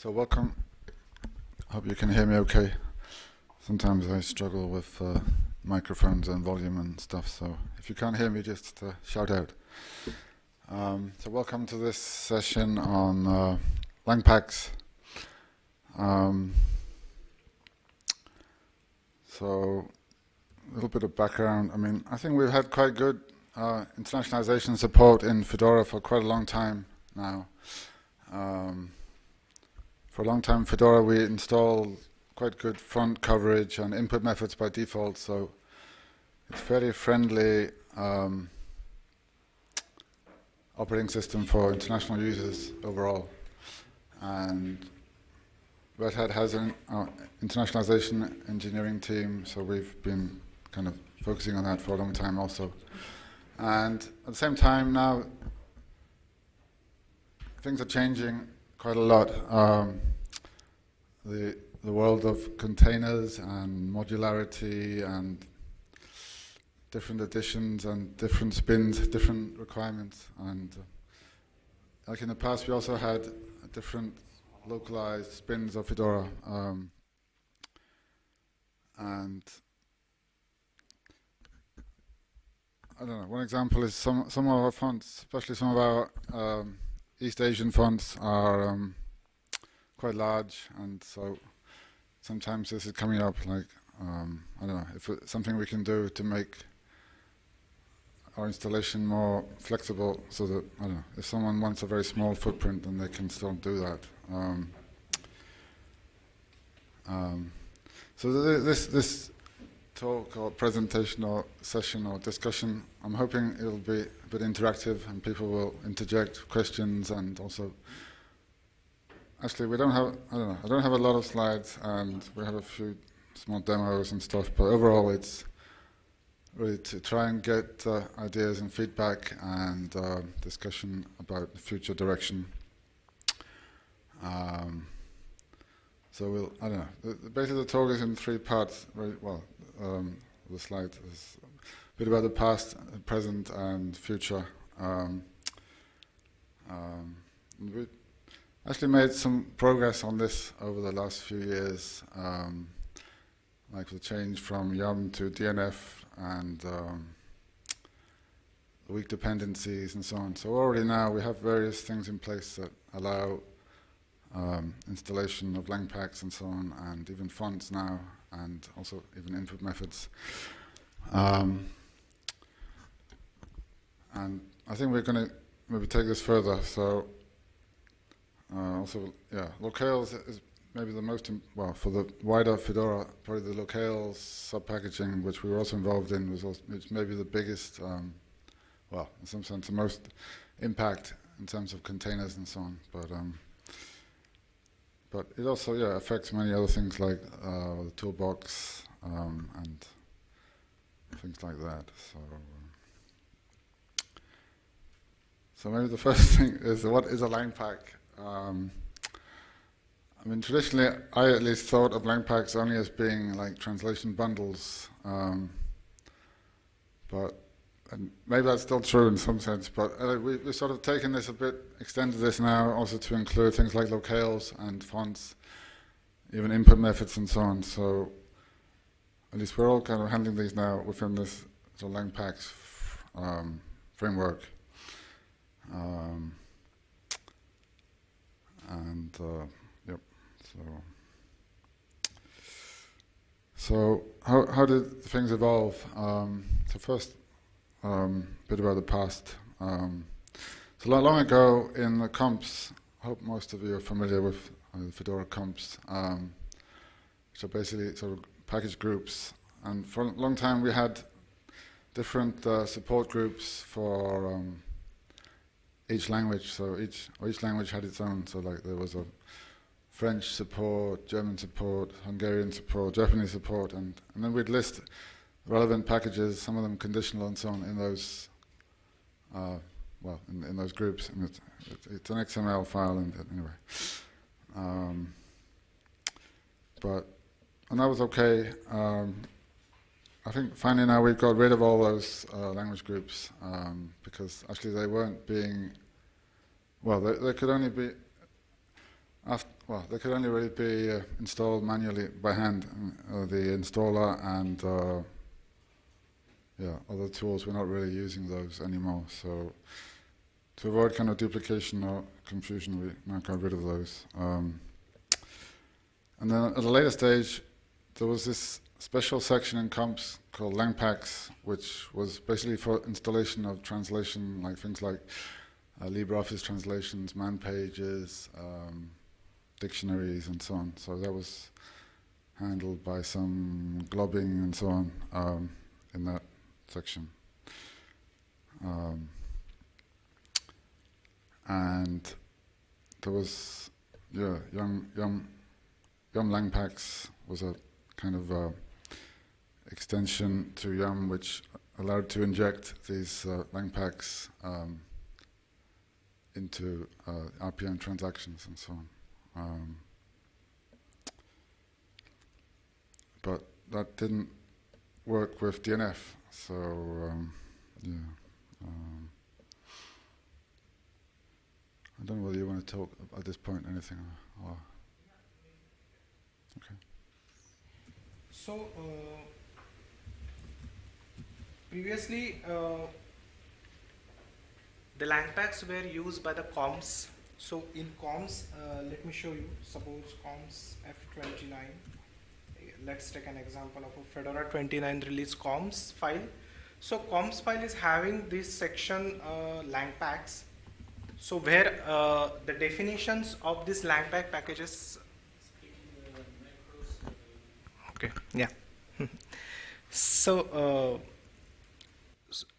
So welcome. Hope you can hear me okay. Sometimes I struggle with uh, microphones and volume and stuff, so if you can't hear me, just uh, shout out. Um, so welcome to this session on uh, Langpacks. Um, so a little bit of background. I mean, I think we've had quite good uh, internationalization support in Fedora for quite a long time now. Um, for a long time, Fedora, we install quite good font coverage and input methods by default, so it's fairly friendly um, operating system for international users overall. And Red Hat has an uh, internationalization engineering team, so we've been kind of focusing on that for a long time also. And at the same time now, things are changing quite a lot. Um, the, the world of containers and modularity and different editions and different spins, different requirements. And uh, like in the past, we also had different localized spins of Fedora. Um, and I don't know, one example is some, some of our fonts, especially some of our um, East Asian fonts are um, quite large and so sometimes this is coming up like, um, I don't know, if it's something we can do to make our installation more flexible so that, I don't know, if someone wants a very small footprint then they can still do that. Um, um so th this, this talk or presentation or session or discussion. I'm hoping it'll be a bit interactive and people will interject questions and also actually we don't have I don't know I don't have a lot of slides and we have a few small demos and stuff but overall it's really to try and get uh, ideas and feedback and uh, discussion about the future direction. Um, so we'll, I don't know, the, the basically the talk is in three parts, very well, um, the slide is a bit about the past, present, and future. Um, um, we actually made some progress on this over the last few years, um, like the change from YUM to DNF and um, weak dependencies and so on. So already now we have various things in place that allow um, installation of Langpacks and so on, and even fonts now and also even input methods. Um, and I think we're going to maybe take this further. So uh, also, yeah, locales is maybe the most, well, for the wider Fedora, probably the locales sub-packaging, which we were also involved in, was also, maybe the biggest, um, well, in some sense, the most impact in terms of containers and so on. But um, but it also yeah affects many other things like uh, the toolbox um, and things like that. So, uh, so maybe the first thing is what is a Langpack? Um, I mean, traditionally, I at least thought of Langpacks only as being like translation bundles, um, but and maybe that's still true in some sense, but uh, we, have sort of taken this a bit, extended this now also to include things like locales and fonts, even input methods and so on. So at least we're all kind of handling these now within this sort of um, framework. Um, and uh, yep, so so how how did things evolve? Um, so first, um, bit about the past. Um, so long, long ago in the comps, I hope most of you are familiar with uh, Fedora comps, um, basically sort of package groups. And for a long time we had different uh, support groups for um, each language. So each each language had its own. So like there was a French support, German support, Hungarian support, Japanese support, and, and then we'd list relevant packages, some of them conditional and so on, in those, uh, well, in, in, those groups. And it's, it's, an XML file, and anyway. Um, but, and that was okay. Um, I think finally now we've got rid of all those uh, language groups um, because actually they weren't being, well, they, they could only be, After, well, they could only really be uh, installed manually by hand. Uh, the installer and uh, yeah, other tools, we're not really using those anymore. So to avoid kind of duplication or confusion, we now got rid of those. Um, and then at a later stage, there was this special section in comps called Langpacks, which was basically for installation of translation, like things like uh, LibreOffice translations, man pages, um, dictionaries, and so on. So that was handled by some globbing and so on um, in that section. Um, and there was, yeah, Yum, Yum, Yum Langpacks was a kind of uh, extension to Yum which allowed to inject these uh, Langpacks um, into uh, RPM transactions and so on. Um, but that didn't work with DNF, so um, yeah. Um, I don't know whether you want to talk at this point anything. Or, okay. So uh, previously uh, the Langpacks were used by the comps. So in comps, uh, let me show you. Suppose comps F29. Let's take an example of a Fedora 29 release comps file. So comps file is having this section uh, Langpacks. So where uh, the definitions of these Langpack packages. Okay. Yeah. so. Uh,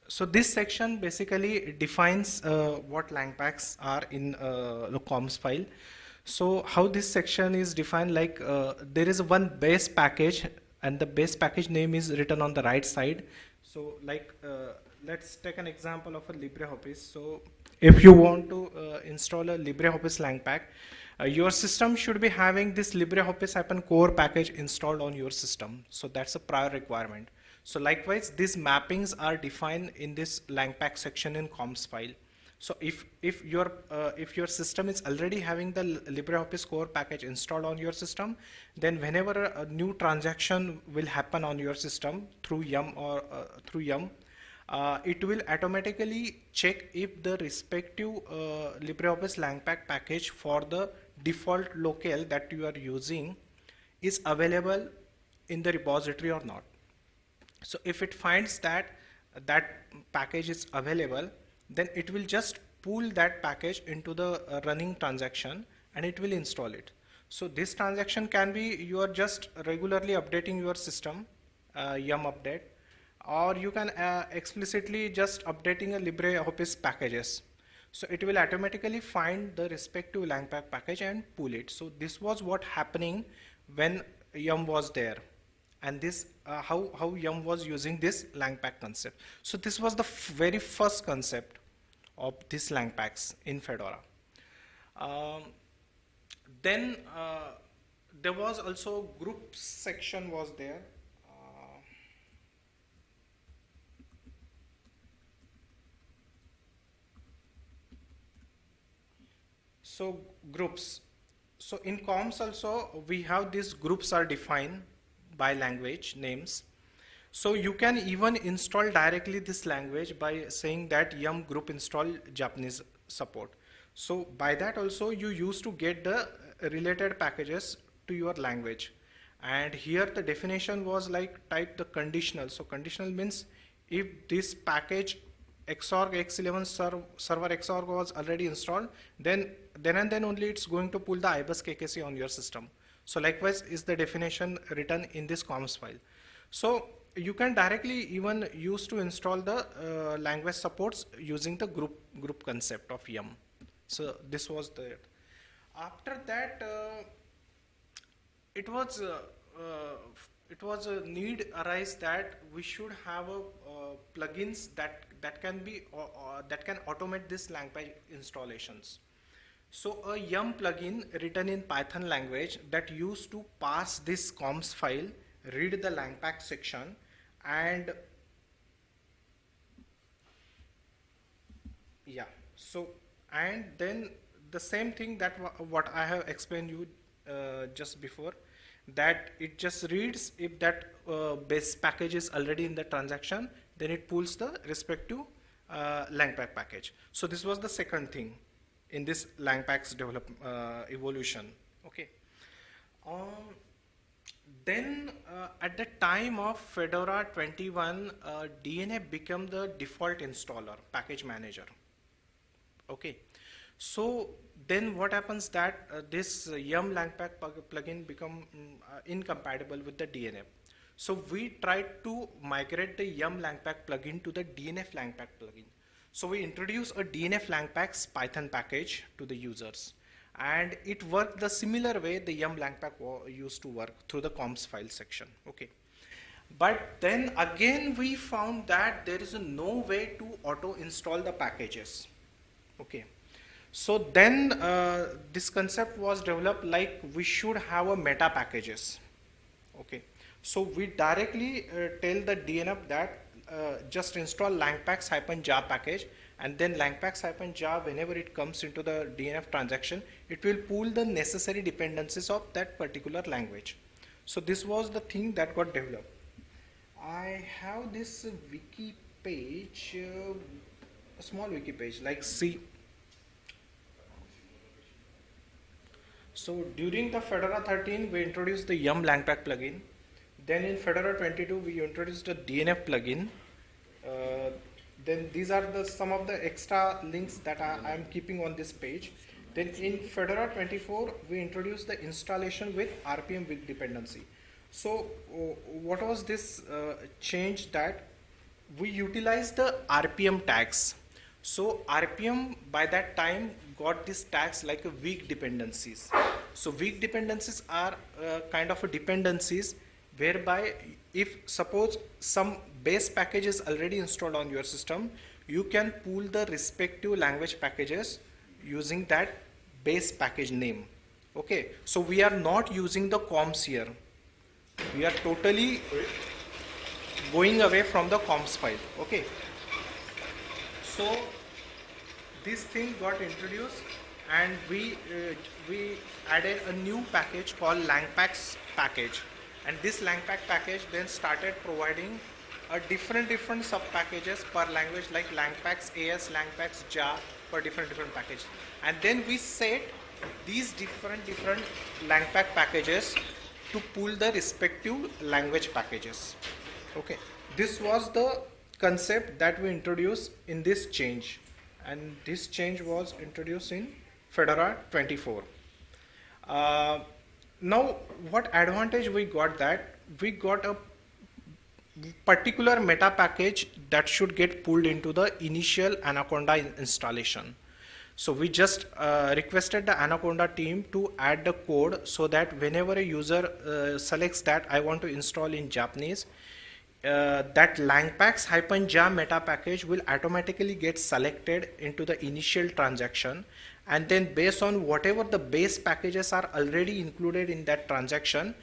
so this section basically defines uh, what langpacks are in uh, the comps file. So how this section is defined like uh, there is one base package and the base package name is written on the right side. So like uh, let's take an example of a LibreOffice. So if you want to uh, install a LibreOffice langpack, uh, your system should be having this LibreOffice core package installed on your system. So that's a prior requirement. So likewise, these mappings are defined in this langpack section in comps file. So if if your uh, if your system is already having the LibreOffice core package installed on your system, then whenever a, new transaction will happen on your system through Yum or uh, through Yum, uh, it will automatically check if the respective uh, LibreOffice langpack package for the default locale that you are using is available in the repository or not. So if it finds that that package is available, then it will just pull that package into the uh, running transaction and it will install it. So this transaction can be you are just regularly updating your system, uh, yum update, or you can uh, explicitly just updating a LibreOffice packages. So it will automatically find the respective langpack package and pull it. So this was what happening when yum was there and this uh, how how yum was using this langpack concept so this was the very first concept of these langpacks in fedora. Um, then uh, there was also group section was there. Uh, so groups. So in comps also we have these groups are defined by language names. So you can even install directly this language by saying that yum group install Japanese support. So by that also you used to get the related packages to your language. And here the definition was like type the conditional. So conditional means if this package xorg x11 serv server xorg was already installed, then then and then only it's going to pull the ibus kkc on your system. So likewise is the definition written in this comps file. So you can directly even use to install the uh, language supports using the group group concept of yum. So this was the after that uh, it was uh, uh it was a need arise that we should have a uh, plugins that that can be that can automate this language installations. So a yum plugin written in Python language that used to pass this comps file, read the langpack section and yeah, so and then the same thing that wha- what I have explained you uh, just before, that it just reads if that uh, base package is already in the transaction, then it pulls the respective uh, langpack package. So this was the second thing in this langpack's develop uh, evolution. Okay. Um, then uh, at the time of Fedora 21, uh, DNF became the default installer, package manager. Okay. So then what happens that uh, this uh, yum langpack plugin become uh, incompatible with the DNF. So we tried to migrate the yum langpack plugin to the DNF langpack plugin. So we introduced a DNF langpack's Python package to the users. And it worked the similar way the yum langpack used to work through the comps file section. Okay. But then again we found that there is no way to auto install the packages. Okay. So then uh, this concept was developed like we should have a meta packages. Okay. So we directly uh, tell the DNF that uh, just install langpacks hyphen jar package and then langpacks hyphen jar whenever it comes into the DNF transaction, it will pull the necessary dependencies of that particular language. So this was the thing that got developed. I have this wiki page, uh, a small wiki page like C. So during the Fedora 13, we introduced the Yum Langpack plugin. Then in Fedora 22, we introduced the DNF plugin. Uh, then these are the some of the extra links that I am keeping on this page. Then in Fedora 24, we introduced the installation with RPM with dependency. So uh, what was this uh, change that we utilized the RPM tags. So RPM by that time got these tags like a weak dependencies. So weak dependencies are uh, kind of a dependencies whereby if suppose some base package is already installed on your system, you can pull the respective language packages using that base package name. Okay, so we are not using the comps here. We are totally going away from the comps file. Okay. So this thing got introduced and we uh, we added a new package called langpacks package and this langpack package then started providing a different different sub packages per language like langpacks as langpacks jar for different different packages and then we set these different different langpack packages to pull the respective language packages. Okay. This was the concept that we introduced in this change. And this change was introduced in fedora 24 uh, now what advantage we got that? We got a particular meta package that should get pulled into the initial anaconda installation. So we just uh, requested the anaconda team to add the code so that whenever a user uh, selects that i want to install in japanese uh, that langpacks hyphen ja meta package will automatically get selected into the initial transaction. And then based on whatever the base packages are already included in that transaction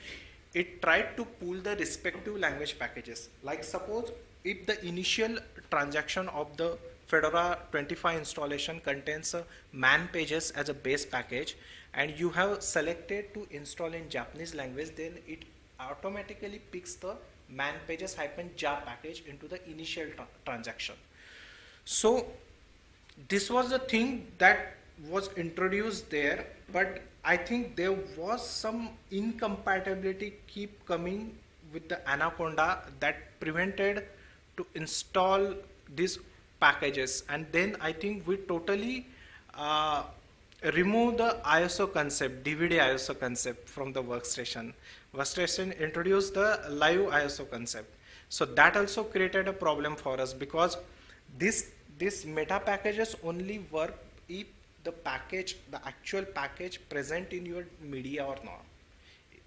it tried to pull the respective language packages. Like suppose if the initial transaction of the fedora 25 installation contains a man pages as a base package and you have selected to install in japanese language then it automatically picks the man pages hyphen jar package into the initial tra- transaction. So this was the thing that was introduced there but i think there was some incompatibility keep coming with the anaconda that prevented to install these packages. And then i think we totally uh, remove the iso concept dvd iso concept from the workstation. Workstation introduced the live iso concept. So that also created a problem for us because this this meta packages only work if the package the actual package present in your media or not.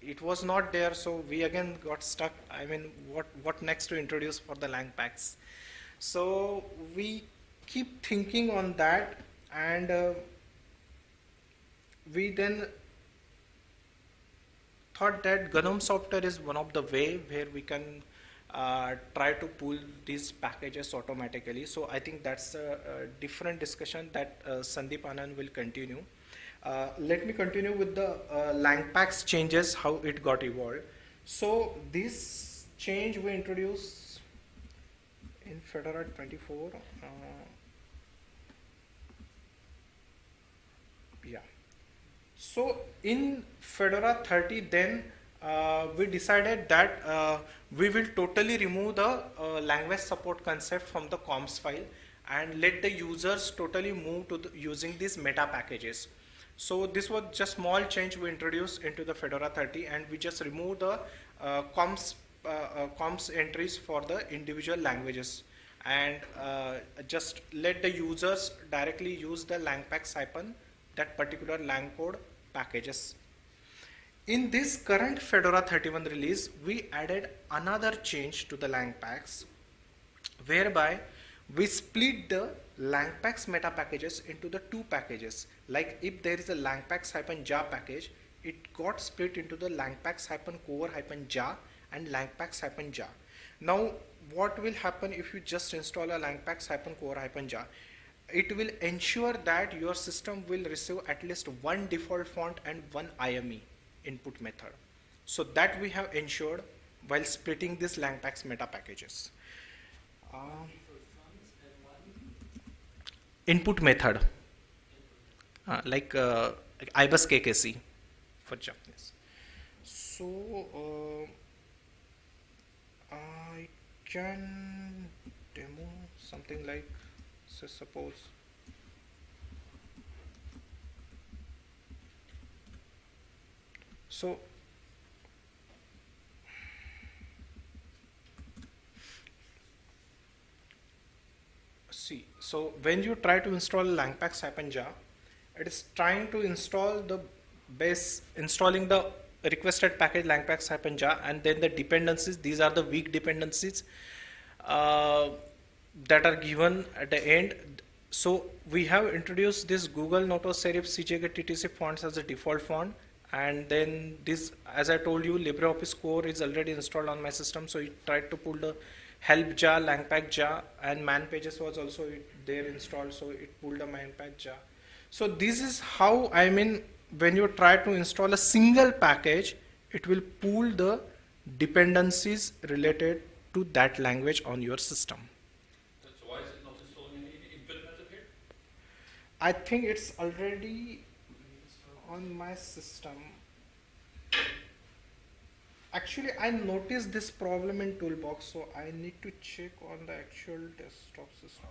It was not there so we again got stuck. I mean what what next to introduce for the lang packs? So we keep thinking on that and uh, we then thought that gnome software is one of the way where we can uh, try to pull these packages automatically. So I think that's a, a different discussion that uh, Sandeep Anand will continue. Uh, let me continue with the uh, Langpacks changes, how it got evolved. So this change we introduced in Fedora 24. Uh, yeah. So in Fedora 30, then uh, we decided that uh, we will totally remove the uh, language support concept from the comps file and let the users totally move to the, using these meta packages. So this was just small change we introduced into the Fedora 30 and we just remove the uh, comps, uh, uh, comps entries for the individual languages and just let the users directly use the langpacks hyphen that particular lang code packages. In this current Fedora 31 release, we added another change to the langpacks whereby we split the langpacks meta packages into the two packages. Like if there is a langpacks-ja package, it got split into the langpacks-core-ja and langpacks-ja. Now, what will happen if you just install a langpacks-core-ja? It will ensure that your system will receive at least one default font and one IME input method. So that we have ensured while splitting these langpacks meta packages. Um, input method uh, like, uh, ibus kkc for japanese so uh, i can demo something like so suppose so see so when you try to install langpacks ja it is trying to install the base installing the requested package langpacks ja and then the dependencies these are the weak dependencies uh, that are given at the end. So we have introduced this google noto serif cjk ttc fonts as a default font and then this as i told you libreoffice core is already installed on my system so it tried to pull the help jar, langpack jar, and man pages was also there installed, so it pulled a manpack jar. So this is how I mean when you try to install a single package, it will pull the dependencies related to that language on your system. So why is it not installing any input here? I think it's already on my system. Actually, I noticed this problem in Toolbox, so I need to check on the actual desktop system.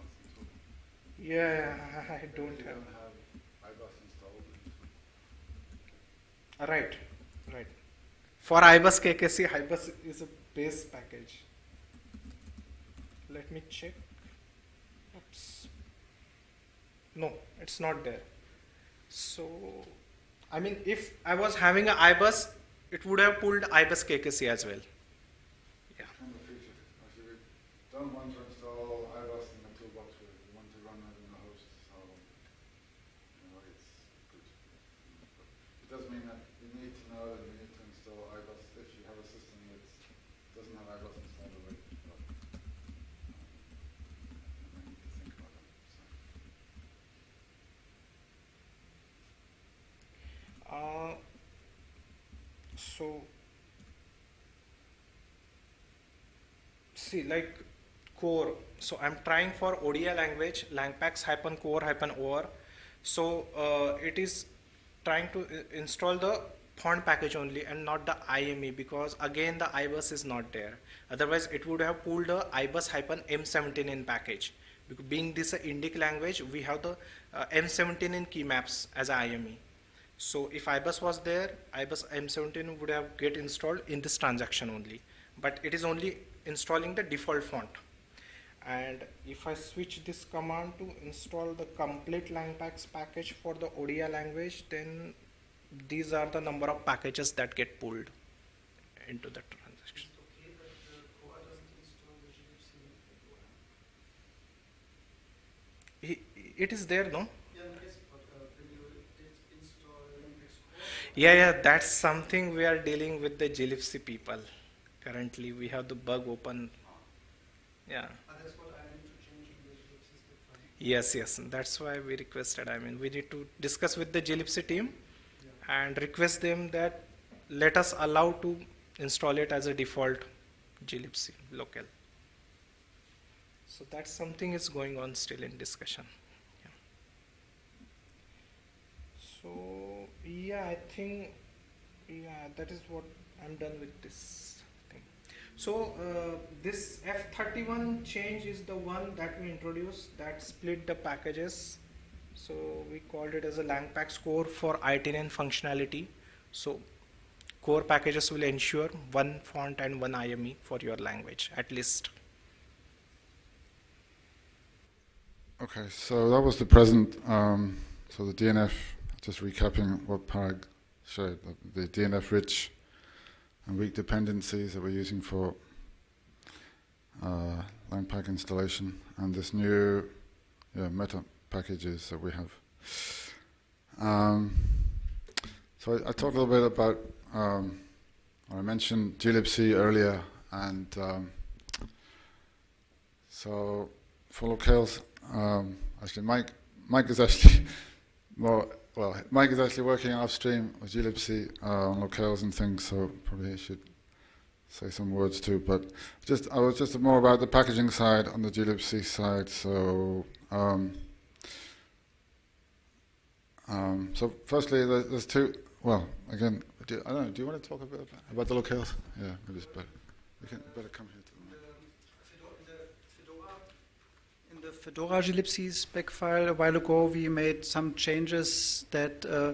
Yeah, I don't have. Right, right. For ibus KKC, ibus is a base package. Let me check. Oops. No, it's not there. So, I mean, if I was having a ibus, it would have pulled ibus KKC as well. Yeah. Kind of feature. Actually, we don't want to install ibus in the toolbox. We want to run it in the host. So, you know, it's good. But it does mean that you need to know that you need to install ibus if you have a system that doesn't have ibus installed already. But, um, I need to think about it. So. So see like core. So i'm trying for odia language langpacks hyphen core hyphen or so uh, it is trying to install the font package only and not the ime because again the ibus is not there. Otherwise it would have pulled the ibus hyphen m17n package. Being this a indic language we have the uh, m17n key maps as ime so if IBUS was there, IBUS M17 would have get installed in this transaction only. But it is only installing the default font. And if I switch this command to install the complete Langpacks package for the ODI language, then these are the number of packages that get pulled into the transaction. okay, but the core doesn't install the glibc method. I- It is there, no? Yeah, nice, but uh, when you did install Linux core, Yeah, yeah, that's something we are dealing with the glibc people. Currently, we have the bug open. Yeah. Ah, that's what I need to change in the glibc file. Yes, yes, that's why we requested. I mean, we need to discuss with the glibc team and request them that let us allow to install it as a default glibc local. So that's something is going on still in discussion. Yeah. So yeah, I think yeah that is what I'm done with this thing. So uh, this F31 change is the one that we introduced that split the packages. So we called it as a LangPack core for ITN functionality. So core packages will ensure one font and one IME for your language at least. Okay, so that was the present. Um, so the DNF, just recapping what Parag showed, the, the DNF rich and weak dependencies that we're using for uh, LangPack installation, and this new yeah, meta packages that we have. Um, so I, I, talked a little bit about, um, I mentioned glibc earlier, and um, so for locales, um, actually, Mike, Mike is actually more, well, Mike is actually working upstream with glibc uh, on locales and things, so probably he should say some words too. But just, I was just more about the packaging side on the glibc side. So, um, um, so firstly, there's two. Well, again, do, I don't know. Do you want to talk a bit about, about the locales? Yeah, maybe it's better. We can better come here. The Fedora glibc spec file a while ago, we made some changes that uh,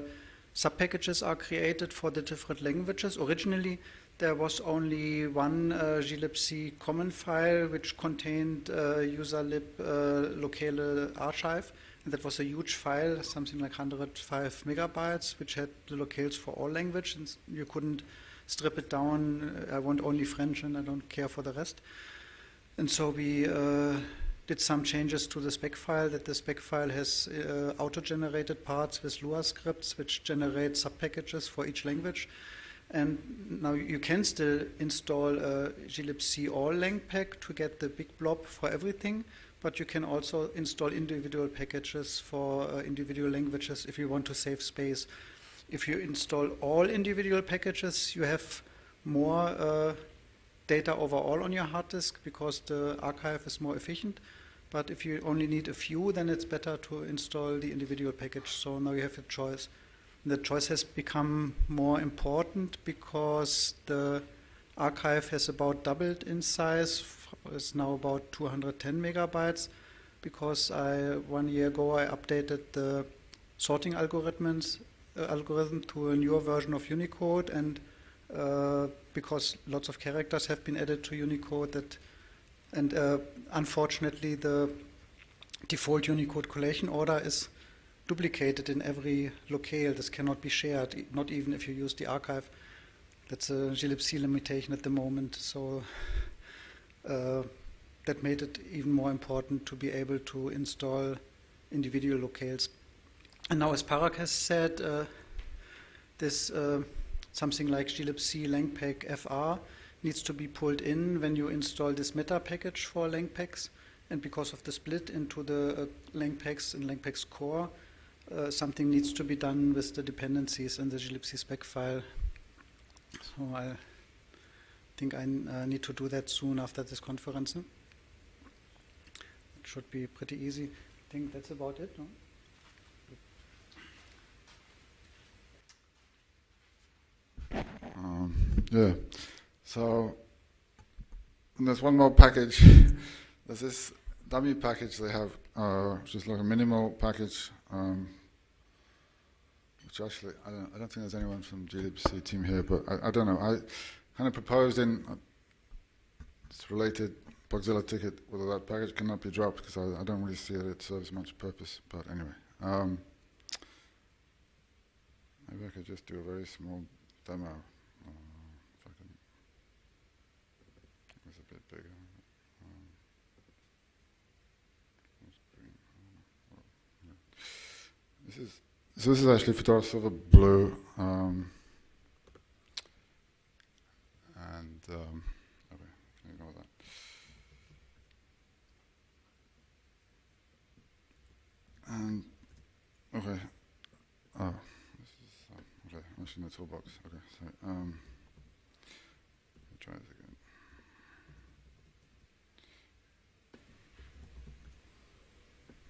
subpackages are created for the different languages. Originally, there was only one uh, glibc common file which contained uh, userlib uh, locale archive. And that was a huge file, something like 105 megabytes, which had the locales for all languages. You couldn't strip it down. I want only French and I don't care for the rest. And so we uh, did some changes to the spec file that the spec file has uh, auto-generated parts with Lua scripts which generate subpackages for each language. And now you can still install a glibc all lang pack to get the big blob for everything, but you can also install individual packages for uh, individual languages if you want to save space. If you install all individual packages, you have more uh, data overall on your hard disk because the archive is more efficient. But if you only need a few, then it's better to install the individual package. So now you have a choice. the choice has become more important because the archive has about doubled in size. It's now about 210 megabytes because I one year ago I updated the sorting algorithms uh, algorithm to a newer version of Unicode and uh, because lots of characters have been added to Unicode that and uh, unfortunately the default Unicode collation order is duplicated in every locale. This cannot be shared, not even if you use the archive. That's a glibc limitation at the moment. So uh, that made it even more important to be able to install individual locales. And now, as Parag has said, uh, this uh, something like glibc langpack fr needs to be pulled in when you install this meta package for langpacks. And because of the split into the uh, langpacks and langpacks core, uh, something needs to be done with the dependencies in the glibc spec file. So I think I uh, need to do that soon after this conference. It should be pretty easy. I think that's about it. No? Um, yeah. So there's one more package. there's this dummy package they have, uh, which is like a minimal package. Um, which actually, I don't, I don't think there's anyone from glibc team here, but I, I don't know. I kind of proposed in uh, related Bugzilla ticket whether that package cannot be dropped because I, I, don't really see that it serves much purpose. But anyway, um, maybe I could just do a very small demo. This is, so this is actually Fedora Silverblue. Um, and um, okay, ignore that. And okay, oh, this is um, okay. I'm actually in the toolbox. Okay, sorry. Um, try this again.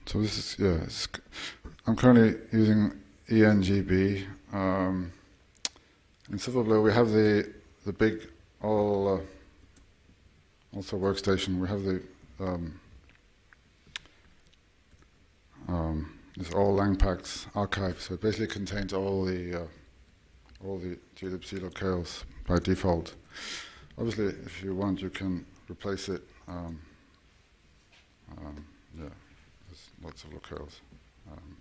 So this is yeah. I'm currently using ENGB. Um, in Silverblue, we have the the big all uh, also workstation. We have the um, um, this all Langpacks archive. So it basically contains all the uh, all the glibc locales by default. Obviously, if you want, you can replace it. Um, um, yeah, there's lots of locales. Um,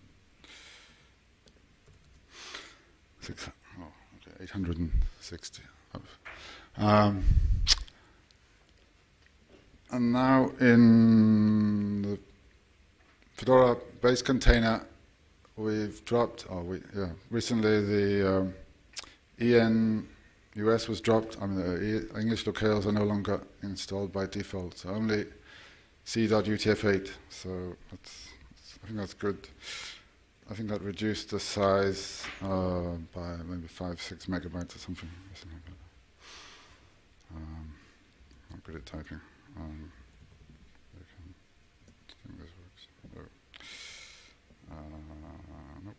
six, oh, okay, 860. Um, and now in the Fedora base container, we've dropped, oh, we, yeah, recently the um, EN US was dropped. I mean, the e- English locales are no longer installed by default, so only C.UTF-8. So that's, I think that's good. I think that reduced the size uh, by maybe five, six megabytes or something. Um, I'm good at typing. Um, I think this works. No. Uh, nope.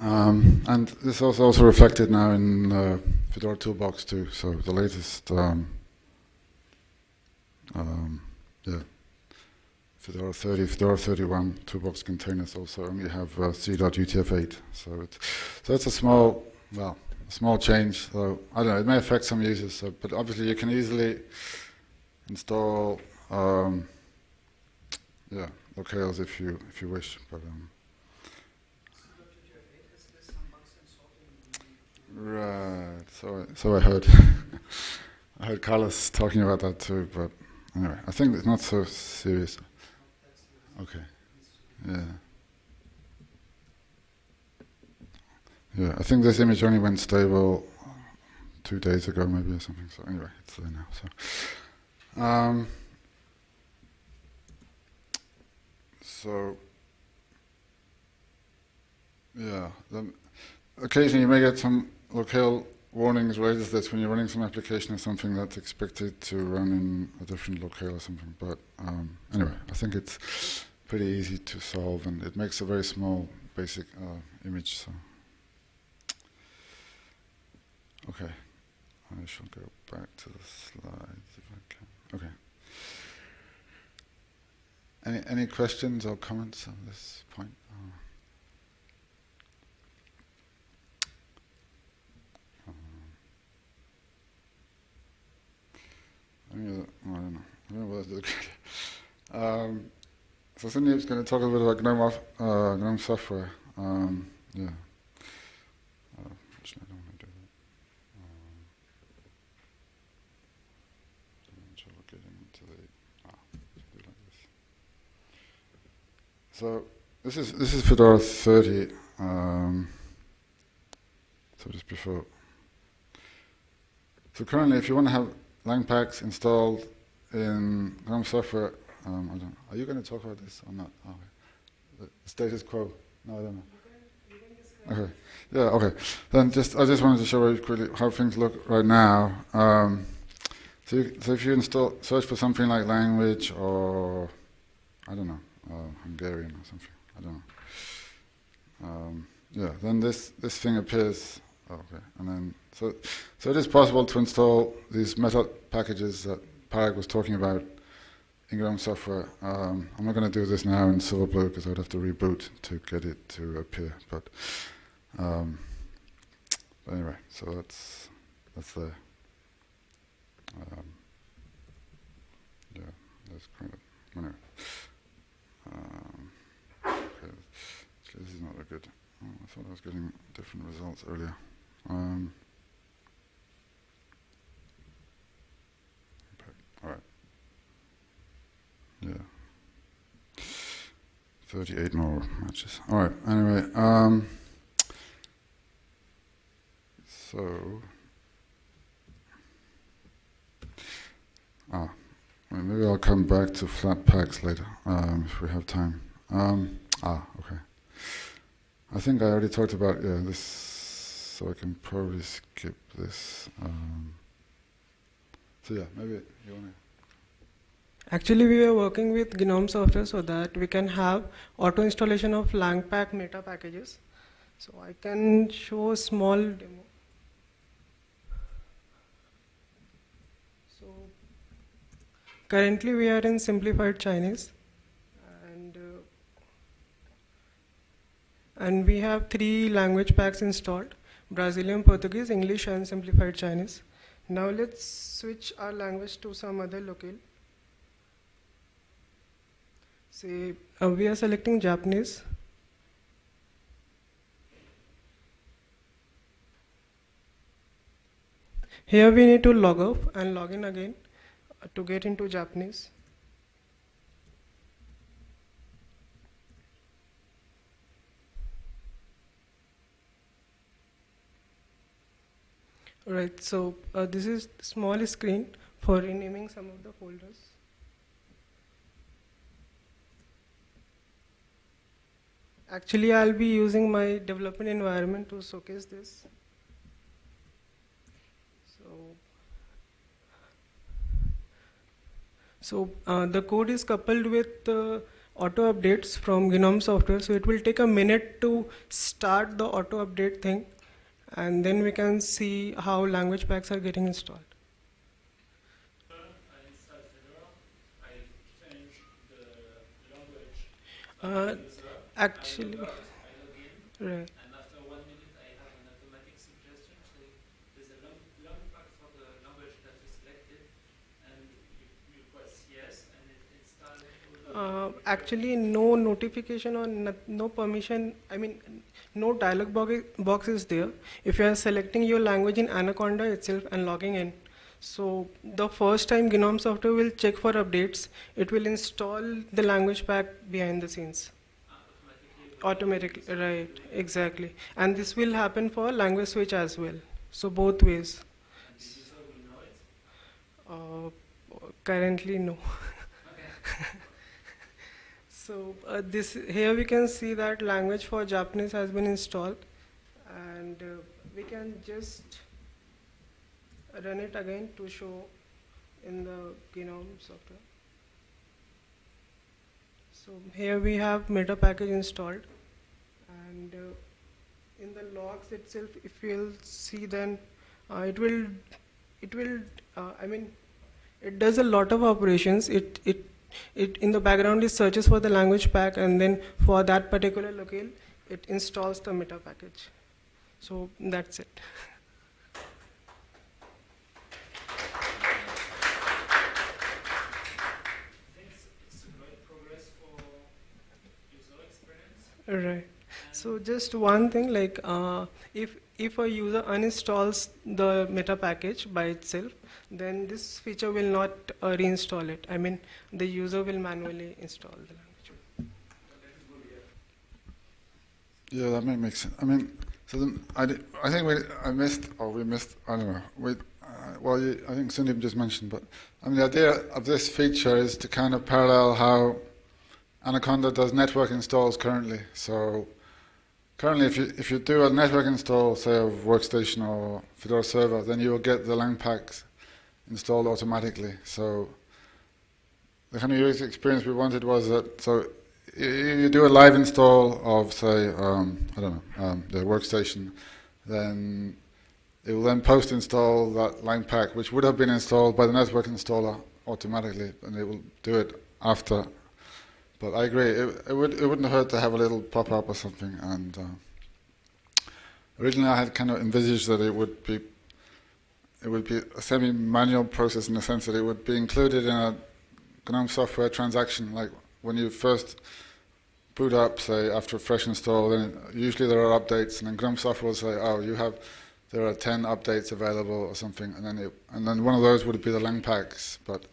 Um, and this is also also reflected now in uh, Fedora Toolbox too. So the latest, um, um, yeah, Fedora 30, Fedora 31 Toolbox containers also only have uh, C.UTF-8. So it, so it's a small, well, a small change. So I don't know. It may affect some users, so, but obviously you can easily install, um, yeah, locales if you if you wish. But um, Right. So so I heard. I heard Carlos talking about that too. But anyway, I think it's not so serious. Okay. Yeah. Yeah. I think this image only went stable two days ago, maybe or something. So anyway, it's there now. So. Um, so. Yeah. Occasionally you may get some locale warnings raises this when you're running some application or something that's expected to run in a different locale or something. But um, anyway, I think it's pretty easy to solve and it makes a very small basic uh, image. So okay, I shall go back to the slides if I can. Okay. Any any questions or comments on this point? I don't know. I don't know what that's um, so Cindy is going to talk a little bit about GNOME, uh, GNOME software. Um, yeah. Uh. Um. Ah, this. So this is this is Fedora 30. Um, so just before. So currently, if you want to have Langpacks installed in GNOME software. Um. Are you going to talk about this or not? Status quo. No, I don't know. Okay. Yeah. Okay. Then just I just wanted to show you quickly how things look right now. Um, so, you, so if you install search for something like language or I don't know uh, Hungarian or something. I don't know. Um, yeah. Then this this thing appears. Okay. And then so so it is possible to install these meta packages that Parag was talking about in GNOME software. Um, I'm not going to do this now in Silverblue because I'd have to reboot to get it to appear. But, um, but anyway, so that's that's there. Um, yeah, that's kind of anyway. Um, okay, this is not a good. Oh, I thought I was getting different results earlier. Um, All right. Yeah. 38 more matches. All right. Anyway, um, so, ah, maybe I'll come back to Flatpaks later um, if we have time. Um, ah, okay. I think I already talked about yeah this, so I can probably skip this. Um, so yeah, maybe you want to. Actually, we were working with GNOME software so that we can have auto installation of LangPack meta packages. So I can show a small demo. So currently we are in simplified Chinese and uh, and we have three language packs installed Brazilian, Portuguese, English and simplified Chinese. Now let's switch our language to some other locale. Say uh, we are selecting Japanese. Here we need to log off and log in again to get into Japanese. Right, so uh, this is small screen for renaming some of the folders. Actually, I'll be using my development environment to showcase this. So, so uh, the code is coupled with uh, auto updates from GNOME software. So it will take a minute to start the auto update thing, and then we can see how language packs are getting installed. Uh, actually, right. Uh, actually, no notification or no, no permission. I mean, no dialog box, is there. If you are selecting your language in Anaconda itself and logging in, so the first time GNOME software will check for updates, it will install the language pack behind the scenes. Automatically, right? Exactly, and this will happen for language switch as well. So both ways. Uh, currently, no. So uh, this here we can see that language for Japanese has been installed, and uh, we can just run it again to show in the GNOME software. So here we have meta package installed, and uh, in the logs itself, if you'll see, then uh, it will it will uh, I mean it does a lot of operations. It it it in the background it searches for the language pack and then for that particular locale it installs the meta package. So that's it. Right. So just one thing like uh, if if a user uninstalls the meta package by itself then this feature will not uh, reinstall it i mean the user will manually install the language Yeah, that may make sense. I mean, so then I, di- I think we I missed or we missed I don't know. We uh, well, you, I think Sundeep just mentioned, but I mean the idea of this feature is to kind of parallel how Anaconda does network installs currently. So currently, if you if you do a network install, say of Workstation or Fedora Server, then you will get the lang packs installed automatically. So the kind of user experience we wanted was that so you, do a live install of say um, I don't know um, the workstation, then it will then post install that lang pack which would have been installed by the network installer automatically, and it will do it after. But I agree, it, it would it wouldn't hurt to have a little pop up or something. And uh, originally I had kind of envisaged that it would be it would be a semi-manual process in the sense that it would be included in a GNOME software transaction, like when you first boot up, say after a fresh install, then usually there are updates, and then GNOME software will say, "Oh, you have there are 10 updates available or something," and then it, and then one of those would be the lang packs. But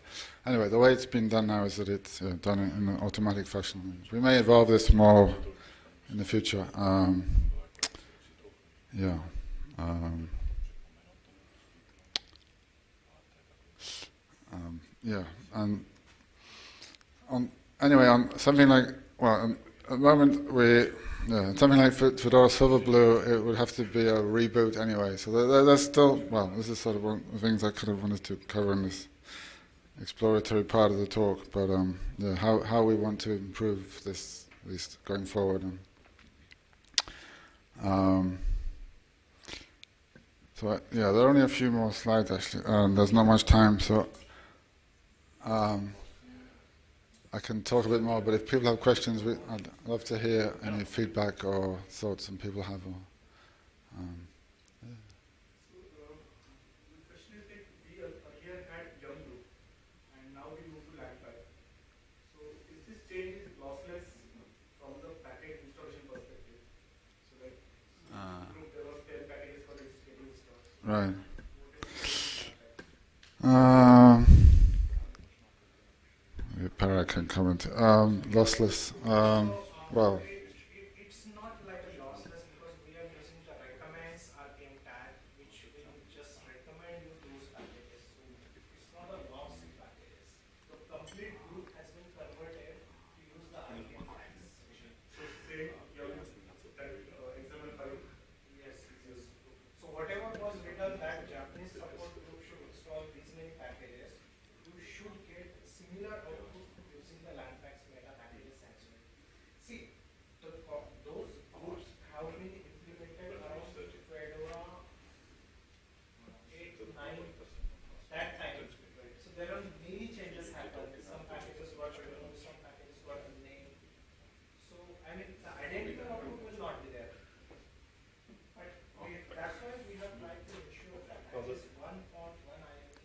anyway, the way it's been done now is that it's uh, done in an automatic fashion. We may evolve this more in the future. Um, yeah. Um, um, yeah, and on anyway on something like well um, at the moment we yeah something like Fedora Silverblue it would have to be a reboot anyway. So there, there, there's still well this is sort of one of the things I kind of wanted to cover in this exploratory part of the talk. But um, yeah, how how we want to improve this at least going forward. Um, so I, yeah, there are only a few more slides actually. Um, there's not much time, so um, I can talk a bit more. But if people have questions, we, I'd love to hear any feedback or thoughts some people have. Or, um, So, uh, the question is that we earlier had yum group and now we move to LangPack. So is this change is lossless from the package installation perspective? So like, Ah. group there was 10 packages for this getting installed. Right. Um, maybe Parag can comment. Um, lossless. Um, well, It, it, it's not like a lossless because we are using the recommends RPM tag, which will just recommend you those packages. So it's not a loss in packages. The complete group has been converted to use the RPM tags. So say yum, that uh, example 5 Yes, yes. So whatever was written that Japanese support group should install these many packages, you should get similar output using the Langpacks meta packages as well. See, the, co- those groups have been implemented around Fedora eight to nine, that time. So there are many changes happened. Some packages got removed, some packages got named. So, I mean, the identical output will not be there. But we, that's why we have tried to ensure that at least one font, one INT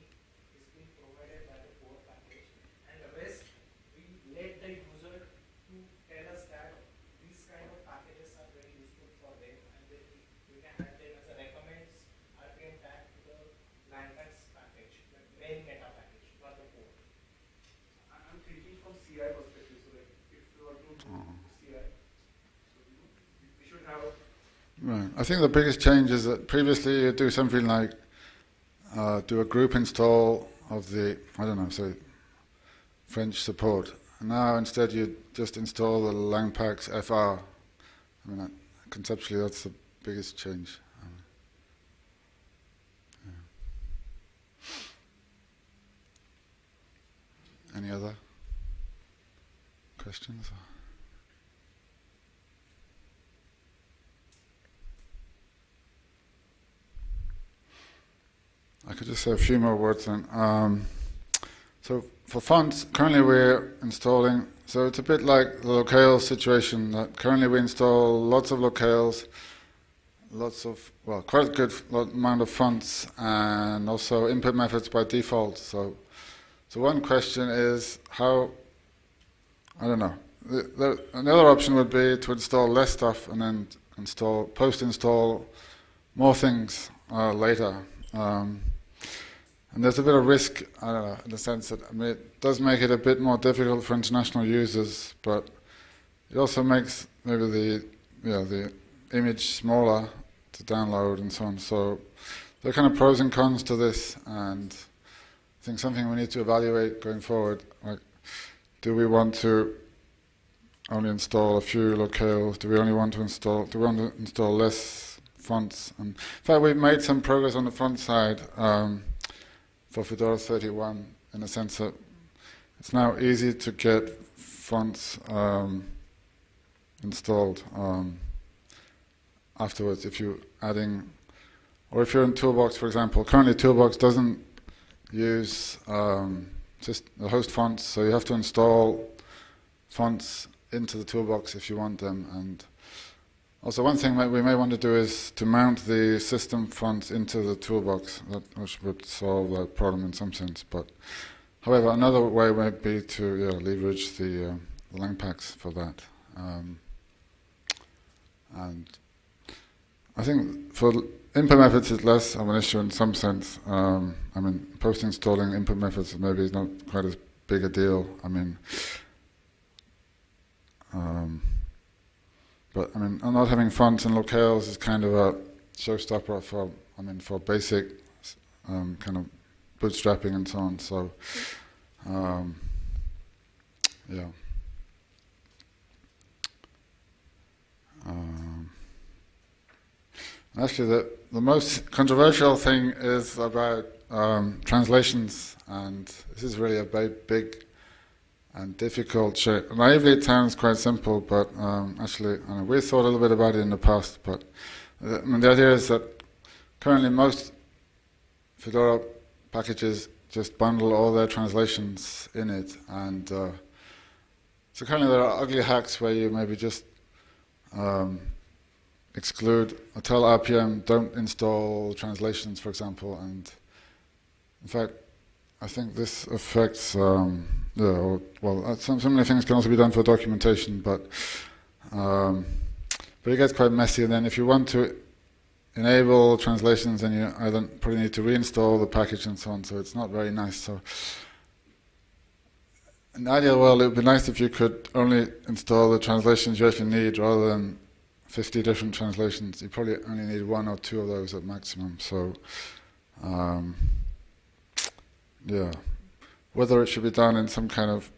is being provided by the core package. And the rest, we let the user to tell us that these kind of packages are very useful for them and then we, we can add them as a recommends RPM tag to the Langpacks package, the main meta package, not the core. I- I'm thinking from CI perspective, so like if you want to do CI, so you know, we- we should have Right. I think the biggest change is that previously you do something like uh, do a group install of the I don't know, say French support. Now instead you just install the Langpacks FR. I mean, conceptually that's the biggest change. Any other questions? I could just say a few more words then. Um, so for fonts, currently we're installing, so it's a bit like the locale situation that currently we install lots of locales, lots of, well, quite a good amount of fonts and also input methods by default. So, so one question is how, I don't know, the, the, another option would be to install less stuff and then install, post-install more things uh, later. Um, and there's a bit of risk, I don't know, in the sense that I mean, it does make it a bit more difficult for international users, but it also makes maybe the yeah the image smaller to download and so on. So there are kind of pros and cons to this, and I think something we need to evaluate going forward. Like, do we want to only install a few locales? Do we only want to install? Do we want to install less fonts? And in fact, we've made some progress on the font side. Um, for Fedora 31 in a sense that it's now easy to get fonts um, installed um, afterwards if you're adding, or if you're in Toolbox, for example. Currently, Toolbox doesn't use um, just the host fonts, so you have to install fonts into the Toolbox if you want them. And also, one thing that we may want to do is to mount the system fonts into the toolbox, that, which would solve that problem in some sense. But, however, another way might be to yeah, leverage the, uh, the Langpacks for that. Um, and I think for input methods, it's less of an issue in some sense. Um, I mean, post-installing input methods maybe is not quite as big a deal. I mean. Um, but I mean, not having fonts and locales is kind of a showstopper for, I mean, for basic um, kind of bootstrapping and so on. So, um, yeah. Um, actually, the, the most controversial thing is about um, translations, and this is really a very big and difficult shape. Naively, it sounds quite simple, but um, actually, I know, we thought a little bit about it in the past, but uh, I mean, the idea is that currently most Fedora packages just bundle all their translations in it, and uh, so currently there are ugly hacks where you maybe just um, exclude or tell RPM don't install translations, for example, and in fact, I think this affects. Um, yeah, well, uh, some, the things can also be done for documentation, but um, but it gets quite messy. And then if you want to enable translations, then you either probably need to reinstall the package and so on. So it's not very nice. So in the ideal world, it would be nice if you could only install the translations you actually need, rather than 50 different translations. You probably only need one or two of those at maximum. So um, yeah whether it should be done in some kind of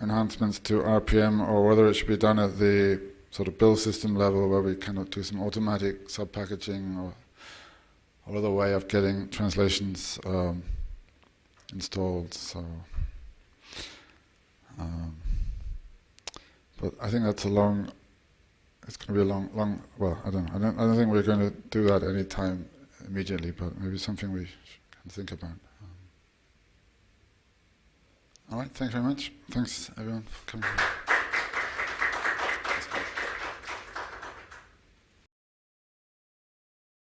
enhancements to RPM or whether it should be done at the sort of build system level where we kind of do some automatic sub-packaging or, or other way of getting translations um, installed. So, um, but I think that's a long. It's going to be a long, long. Well, I don't. I don't. I don't think we're going to do that any time immediately, but maybe something we can think about. All right, thanks very much. Thanks everyone for coming.